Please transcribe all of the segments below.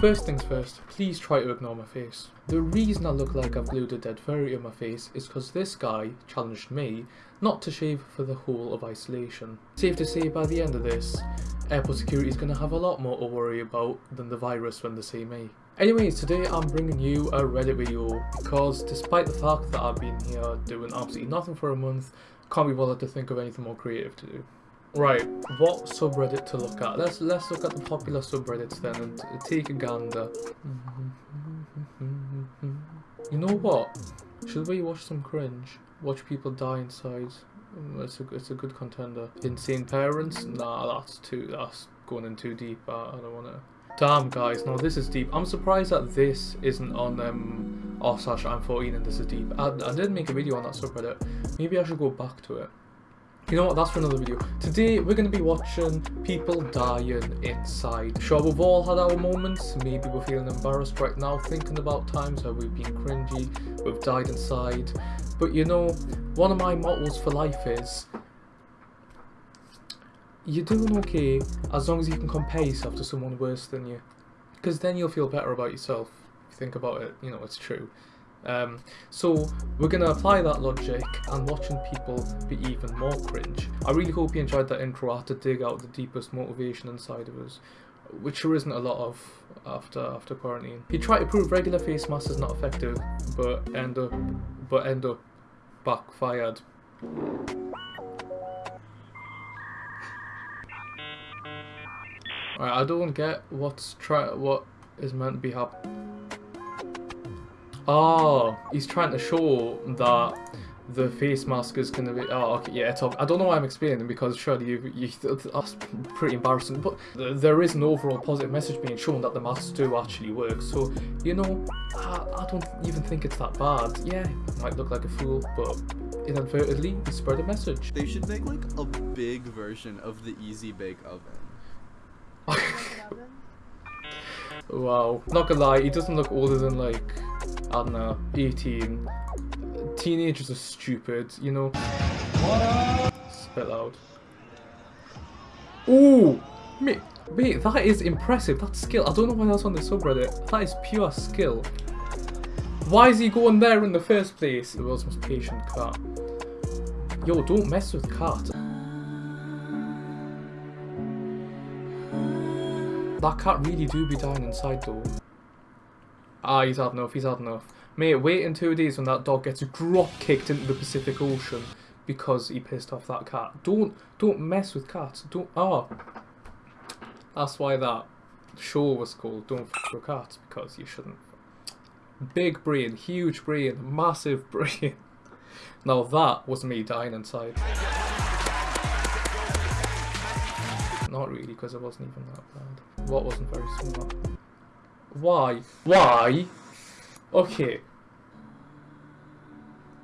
First things first, please try to ignore my face. The reason I look like I've glued a dead furry on my face is because this guy challenged me not to shave for the whole of isolation. Safe to say by the end of this, airport security is going to have a lot more to worry about than the virus when they see me. Anyways, today I'm bringing you a Reddit video because despite the fact that I've been here doing absolutely nothing for a month, can't be bothered to think of anything more creative to do. Right, what subreddit to look at? Let's let's look at the popular subreddits then and take a gander. You know what? Should we watch some cringe? Watch people die inside. Mm, It's a it's a good contender. Insane parents? Nah, that's too that's going in too deep. I, I don't want to. Damn guys, no, this is deep. I'm surprised that this isn't on um r slash I'm 14 and this is deep. I, I did make a video on that subreddit. Maybe I should go back to it. You know what, that's for another video. Today, we're going to be watching people dying inside. Sure, we've all had our moments. Maybe we're feeling embarrassed right now, thinking about times where we've been cringy, we've died inside. But you know, one of my mottos for life is, you're doing okay as long as you can compare yourself to someone worse than you. Because then you'll feel better about yourself. If you think about it, you know, it's true. Um, so we're going to apply that logic and watching people be even more cringe. I really hope you enjoyed that intro. I had to dig out the deepest motivation inside of us, which there isn't a lot of after after quarantine. He tried to prove regular face masks is not effective, but end up but end up backfired. Alright, I don't get what's try what is meant to be happening. Oh, he's trying to show that the face mask is gonna be. Oh, okay, yeah, it's. I don't know why I'm explaining because surely you, you that's pretty embarrassing. But th- there is an overall positive message being shown that the masks do actually work. So you know, I, I don't even think it's that bad. Yeah, I might look like a fool, but inadvertently you spread a message. They should make like a big version of the Easy Bake Oven. Wow, not gonna lie, he doesn't look older than like I don't know, 18. Teenagers are stupid, you know. Spit loud. Ooh, mate, wait, that is impressive. That skill. I don't know why that's on the subreddit. That is pure skill. Why is he going there in the first place? The world's most patient cat. Yo, don't mess with cat. That cat really do be dying inside though. Ah, he's had enough, he's had enough. Mate, wait in two days when that dog gets drop kicked into the Pacific Ocean because he pissed off that cat. Don't don't mess with cats. Don't ah. That's why that show was called Don't F with Cats because you shouldn't. Big brain, huge brain, massive brain. Now that was me dying inside. Not really, because it wasn't even that bad. What wasn't very smart? Why? Why? Okay.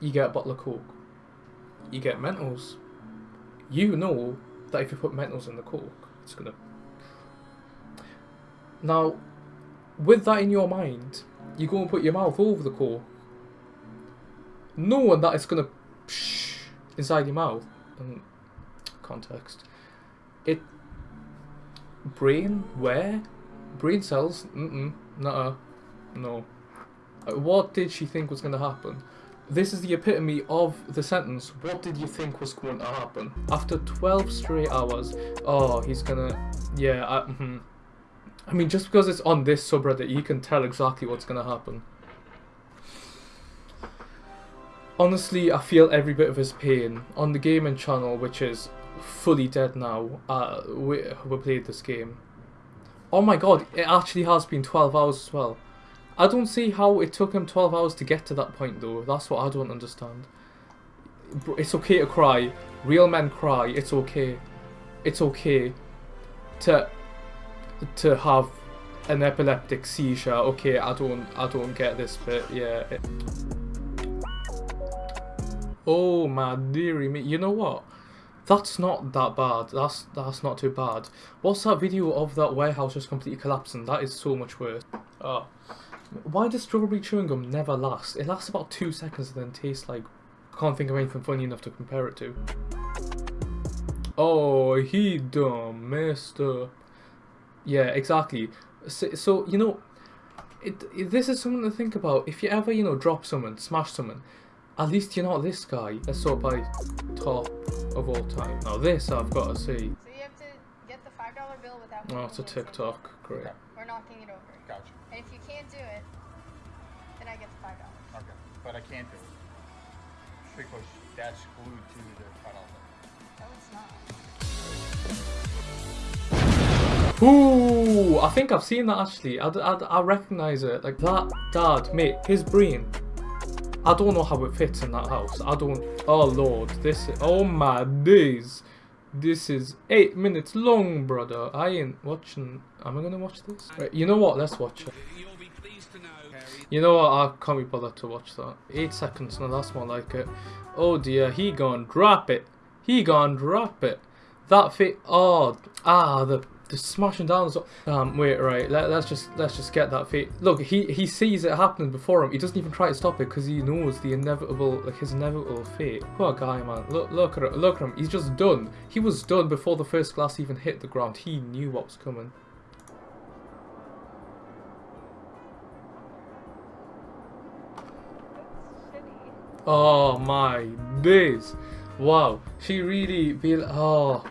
You get a bottle of Coke. You get Mentos. You know that if you put Mentos in the Coke, it's gonna. Now, with that in your mind, you go and put your mouth over the Coke, knowing that it's gonna inside your mouth. And context. It. Brain? Where? Brain cells? Mm-mm. Nuh-uh. No. Uh, What did she think was going to happen? This is the epitome of the sentence. What did you think was going to happen? After 12 straight hours, oh, he's gonna... Yeah, I, mhm. I mean, just because it's on this subreddit, you can tell exactly what's going to happen. Honestly, I feel every bit of his pain. On the gaming channel, which is fully dead now, uh, we, we played this game. Oh my god, it actually has been 12 hours as well. I don't see how it took him 12 hours to get to that point though. That's what I don't understand. It's okay to cry. Real men cry. It's okay. It's okay to to have an epileptic seizure. Okay, I don't I don't get this bit. Yeah. Oh my dearie me. You know what? That's not that bad. That's that's not too bad. What's that video of that warehouse just completely collapsing? That is so much worse. Oh. Why does strawberry chewing gum never last? It lasts about two seconds and then tastes like... Can't think of anything funny enough to compare it to. Oh, he done messed up. Yeah, exactly. So, so you know, it, it this is something to think about. If you ever you know drop someone, smash someone, at least you're not this guy. Let's sort by top of all time. Now this I've got to see. So you have to get the five dollar bill without. Oh, it's a putting it TikTok. Great. Okay. Or knocking it over. Gotcha. And if you can't do it, then I get the five dollars. Okay. But I can't do it. Because that's glued to the cutout. No, it's not. Ooh, I think I've seen that actually. I, I, I recognize it. Like that dad, mate, his brain. I don't know how it fits in that house. I don't. Oh lord, this. Oh my days. This is eight minutes long, brother. I ain't watching. Am I gonna watch this? Right, you know what? Let's watch it. You'll be pleased to know, know what? I can't be bothered to watch that. Eight seconds, no, that's more like it. Oh dear, he gone drop it. He gone drop it. That fit. Oh, ah, the the smashing down. So, um, wait, right. Let, let's just let's just get that fit. Look, he he sees it happening before him. He doesn't even try to stop it because he knows the inevitable, like his inevitable fate. Poor guy, man. Look, look at. Look at him. He's just done. He was done before the first glass even hit the ground. He knew what was coming. Oh my days. Wow. She really be oh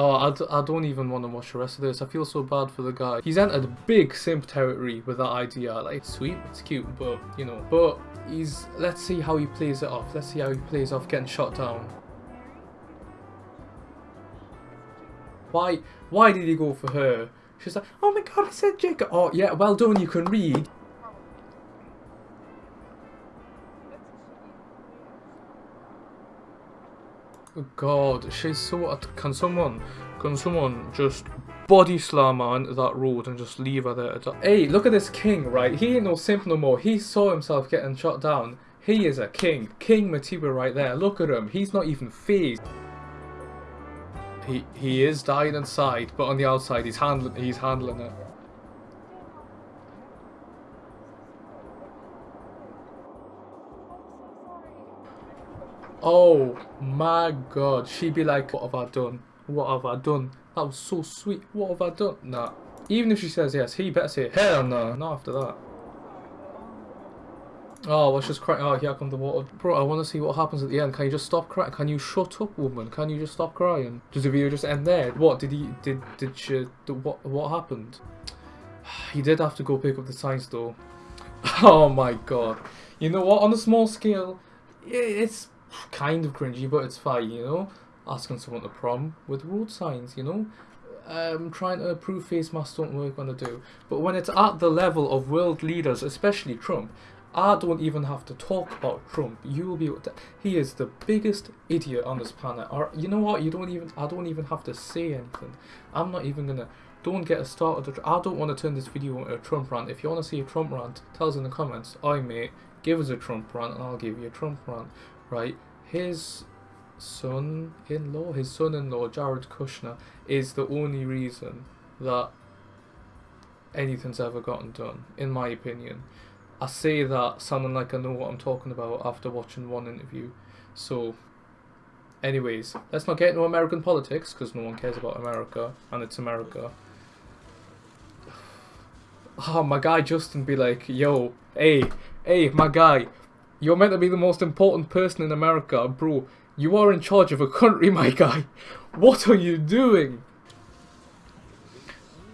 Oh, I, d- I don't even want to watch the rest of this. I feel so bad for the guy. He's entered a big simp territory with that idea. Like, it's sweet, it's cute, but, you know. But he's... Let's see how he plays it off. Let's see how he plays off getting shot down. Why Why did he go for her? She's like, oh my god, I said Jacob. Oh, yeah, well done, you can read. God, she's so. Can someone, can someone just body slam into that road and just leave her there? Hey, look at this king, right? He ain't no simp no more. He saw himself getting shot down. He is a king, King Matiba right there. Look at him. He's not even phased. He he is dying inside, but on the outside he's handling he's handling it. Oh my god, she'd be like, what have I done? What have I done? That was so sweet. What have I done? Nah. Even if she says yes, he better say hell no. Not after that. Oh, let's just crying? Oh, here comes the water. Bro, I want to see what happens at the end. Can you just stop crying? Can you shut up, woman? Can you just stop crying? Does the video just end there? What did he? Did did she? Did, what what happened? He did have to go pick up the signs though. Oh my god. You know what? On a small scale, it's kind of cringy, but it's fine. You know, asking someone to prom with road signs. You know. Um, trying to prove face masks don't work when they do. But when it's at the level of world leaders, especially Trump, I don't even have to talk about Trump. You will be. He is the biggest idiot on this planet. Or you know what? You don't even. I don't even have to say anything. I'm not even gonna. Don't get us started. I don't want to turn this video into a Trump rant. If you want to see a Trump rant, tell us in the comments. I mate, give us a Trump rant, and I'll give you a Trump rant. Right? His son-in-law, his son-in-law, Jared Kushner, is the only reason that anything's ever gotten done, in my opinion. I say that sounding like I know what I'm talking about after watching one interview. So, anyways, let's not get into American politics because no one cares about America and it's America. Oh, my guy Justin be like, yo, hey, hey, my guy, you're meant to be the most important person in America, bro. You are in charge of a country, my guy. What are you doing?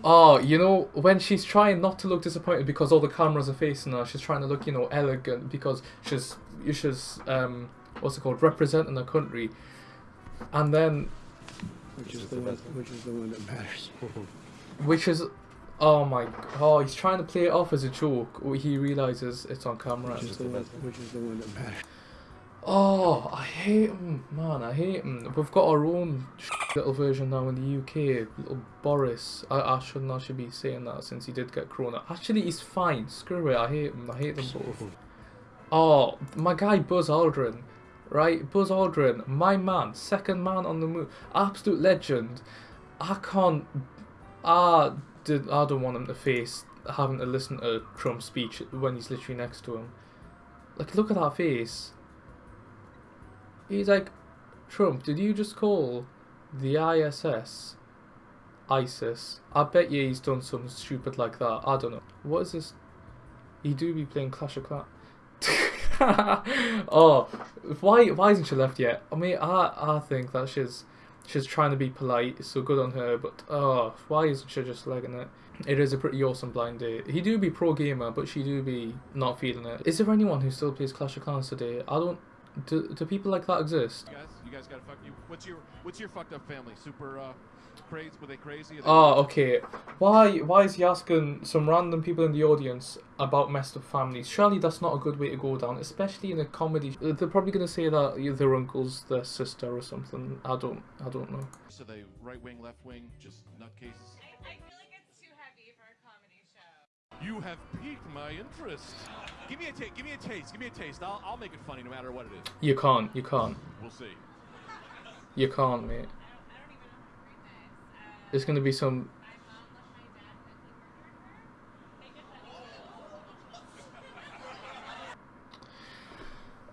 Oh, you know, when she's trying not to look disappointed because all the cameras are facing her, she's trying to look, you know, elegant because she's, she's, um, what's it called, representing the country. And then, Which is the one, which is the one that matters. which is, oh my, oh, he's trying to play it off as a joke. He realizes it's on camera. Which is the one, which is the one that matters. Oh, I hate him, man. I hate him. We've got our own little version now in the UK. Little Boris. I, I shouldn't actually be saying that since he did get corona. Actually, he's fine. Screw it. I hate him. I hate them both. Oh, my guy Buzz Aldrin. Right? Buzz Aldrin. My man. Second man on the moon. Absolute legend. I can't. I, did, I don't want him to face having to listen to Trump's speech when he's literally next to him. Like, look at that face. He's like, Trump, did you just call the ISS ISIS. I bet you he's done something stupid like that. I don't know. What is this? He do be playing Clash of Clans. oh, why why isn't she left yet? I mean, I I think that she's she's trying to be polite, so good on her. But oh, why isn't she just legging it? It is a pretty awesome blind date. He do be pro gamer, but she do be not feeling it. Is there anyone who still plays Clash of Clans today? I don't. Do, do people like that exist? You guys, you guys gotta fuck you. What's your what's your fucked up family? Super uh, crazy? Were they crazy? Oh, okay. Why why is he asking some random people in the audience about messed up families? Surely that's not a good way to go down, especially in a comedy. They're probably gonna say that their uncle's their sister or something. I don't I don't know. So they right wing, left wing, just nutcases. I, I feel like it's too heavy for a comedy show. You have piqued my interest. Give me a taste. Give me a taste. Give me a taste. I'll, I'll make it funny no matter what it is. You can't. You can't. We'll see. You can't, mate. He going to be some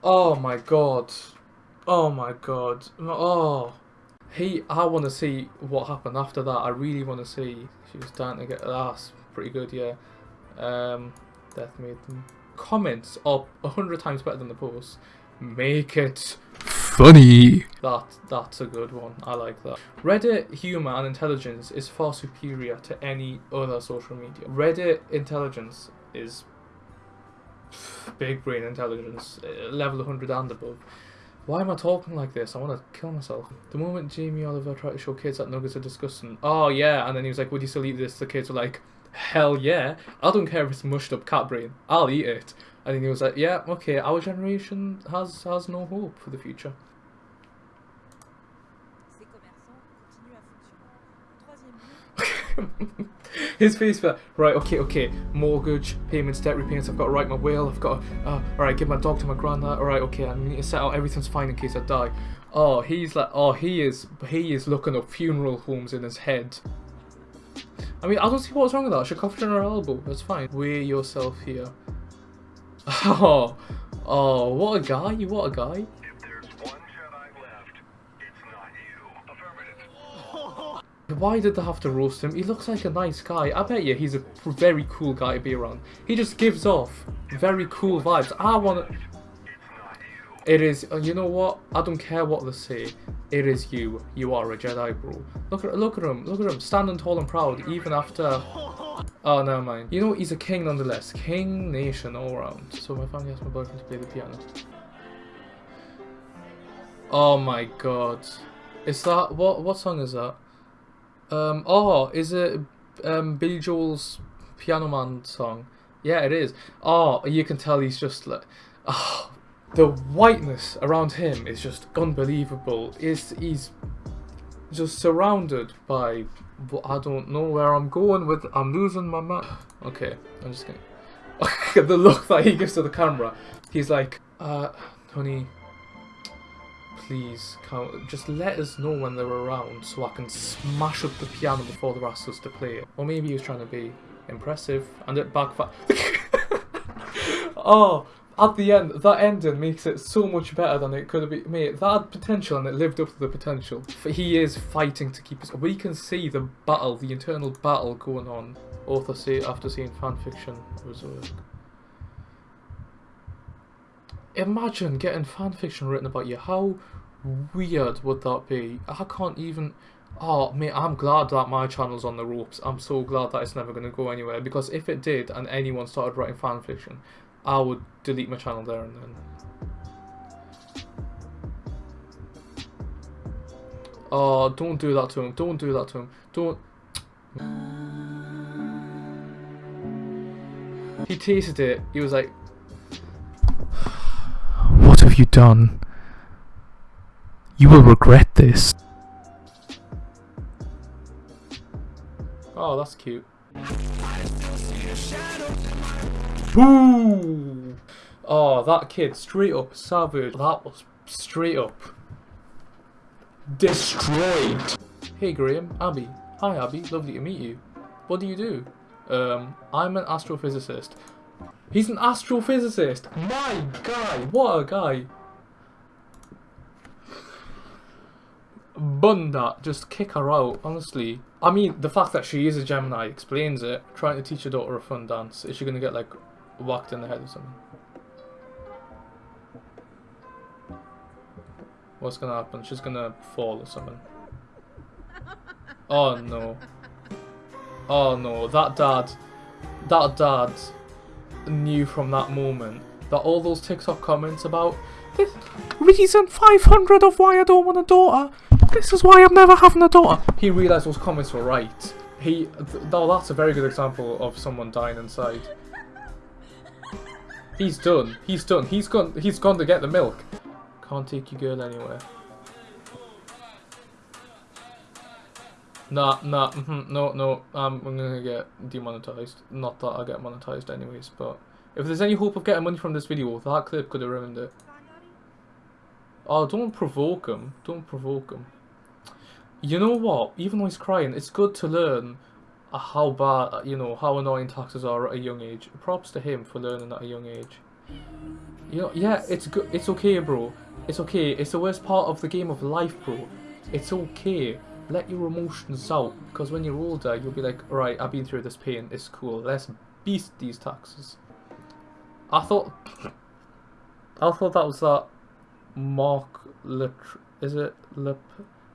Oh my god. Oh my god. Oh. He. I want to see what happened after that. I really want to see. She was starting to get. That's pretty good, yeah. Um, Death made them. Comments are a hundred times better than the posts. Make it funny. That that's a good one. I like that. Reddit humor and intelligence is far superior to any other social media. Reddit intelligence is big brain intelligence, uh, level 100 and above. Why am I talking like this? I want to kill myself. The moment Jamie Oliver tried to show kids that nuggets are disgusting. Oh yeah, and then he was like, "Would you still eat this?" The kids were like, "Hell yeah! I don't care if it's mushed up cat brain. I'll eat it." And then he was like, "Yeah, okay. Our generation has has no hope for the future." His face for right, okay, okay. Mortgage, payments, debt repayments. I've got to write my will. I've got to, uh, all right, give my dog to my granddad. All right, okay. I need to set out everything's fine in case I die. Oh, he's like, oh, he is, he is looking up funeral homes in his head. I mean, I don't see what's wrong with that. She covered in her elbow. That's fine. Weigh yourself here. Oh, oh, what a guy! You what a guy! If there's one Jedi left, it's not you. Affirmative. Why did they have to roast him? He looks like a nice guy. I bet you he's a very cool guy to be around. He just gives off very cool vibes. I want to. It is. uh, You know what? I don't care what they say. It is you. You are a Jedi, bro. Look at look at him. Look at him, standing tall and proud, even after. Oh, never mind. You know? He's a king nonetheless. King nation all round. So my family asked my boyfriend to play the piano. Oh my god. Is that what? What song is that? Um. Oh, is it um Billy Joel's Piano Man song? Yeah, it is. Oh, you can tell he's just like. Oh, the whiteness around him is just unbelievable. Is he's just surrounded by I don't know where I'm going with. I'm losing my mind. Okay, I'm just gonna. the look that he gives to the camera. He's like, uh, honey, please, just let us know when they're around so I can smash up the piano before they're asked us to play it. Or maybe he was trying to be impressive and it backfired. oh, at the end, that ending makes it so much better than it could have been. Mate, that had potential and it lived up to the potential. He is fighting to keep his. We can see the battle, the internal battle going on. Author say after seeing fan fiction of his work. Imagine getting fan fiction written about you. How weird would that be? I can't even. Oh, mate, I'm glad that my channel's on the ropes. I'm so glad that it's never going to go anywhere because if it did and anyone started writing fan fiction, I would delete my channel there and then. Oh, don't do that to him. Don't do that to him. Don't. He tasted it. He was like, you done? You will regret this. Oh, that's cute. Boo! Oh, that kid, straight up savage. That was straight up destroyed. Hey Graham, Abby. Hi Abby, lovely to meet you. What do you do? Um, I'm an astrophysicist. He's an astrophysicist! My guy! What a guy! Bunda, just kick her out, honestly. I mean, the fact that she is a Gemini explains it. Trying to teach her daughter a fun dance. Is she gonna get like whacked in the head or something? What's gonna happen? She's gonna fall or something. Oh no. Oh no, that dad, that dad knew from that moment that all those TikTok comments about this reason 500 of why I don't want a daughter, this is why I'm never having a daughter. He realised those comments were right. He, th no, that's a very good example of someone dying inside. He's done. He's done. He's gone. He's gone to get the milk. Can't take your girl anywhere. Nah, nah, mm no, no, um, I'm gonna get demonetized. Not that I get monetized anyways, but if there's any hope of getting money from this video, that clip could have ruined it. Oh, don't provoke him. Don't provoke him. You know what? Even though he's crying, it's good to learn how bad, you know, how annoying taxes are at a young age. Props to him for learning at a young age. You know, yeah, it's good. It's okay, bro. It's okay. It's the worst part of the game of life, bro. It's okay let your emotions out because when you're older you'll be like alright I've been through this pain it's cool let's beast these taxes. I thought I thought that was that Mark Le is it Le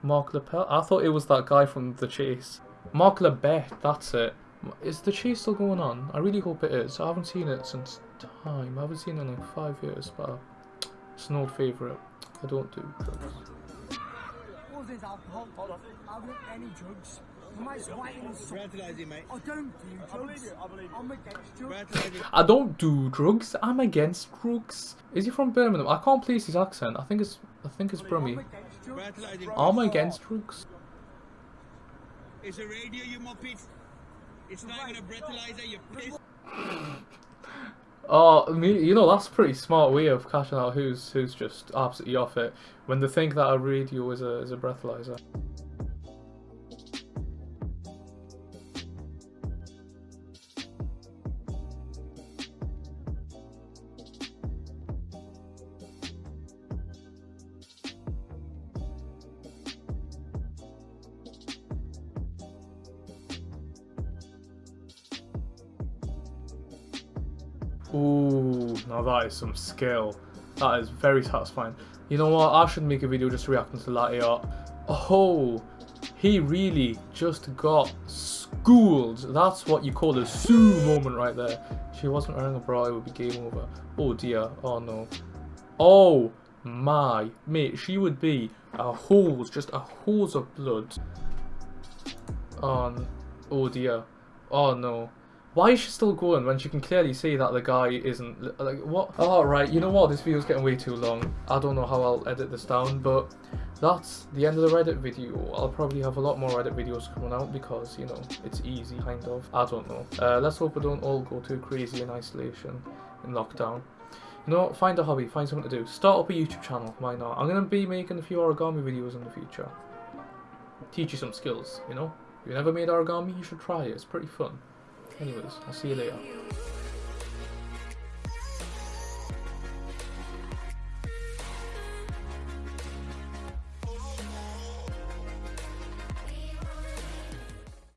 Mark Lepel? I thought it was that guy from The Chase. Mark Labbett that's it. Is The Chase still going on? I really hope it is. I haven't seen it since time. I haven't seen it in like five years but it's an old favourite. I don't do drugs there's alcohol, I don't any drugs. Breathalyzing, mate. I don't do drugs. I'm against drugs. I don't do drugs. I'm against drugs. Is he from Birmingham? I can't place his accent. I think it's I think it's Brummy. I'm against drugs. It's a radio, you muppet. It's not even a breathalyzer, you piss. Oh, you know that's a pretty smart way of cashing out who's who's just absolutely off it when they think that a radio is a is a breathalyzer. Now that is some skill. That is very satisfying. You know what? I should make a video just reacting to that art. Oh, he really just got schooled. That's what you call a Sue moment right there. If she wasn't wearing a bra, it would be game over. Oh dear. Oh no. Oh my. Mate, she would be a hose, just a hose of blood. On. Oh dear. Oh no. Why is she still going when she can clearly see that the guy isn't like what? Oh right, you know what? This video's getting way too long. I don't know how I'll edit this down, but that's the end of the Reddit video. I'll probably have a lot more Reddit videos coming out because you know it's easy, kind of. I don't know. Uh, let's hope we don't all go too crazy in isolation in lockdown. You know, find a hobby, find something to do. Start up a YouTube channel, why not? I'm gonna be making a few origami videos in the future. Teach you some skills, you know. If you never made origami, you should try it. It's pretty fun. Anyways, I'll see you later.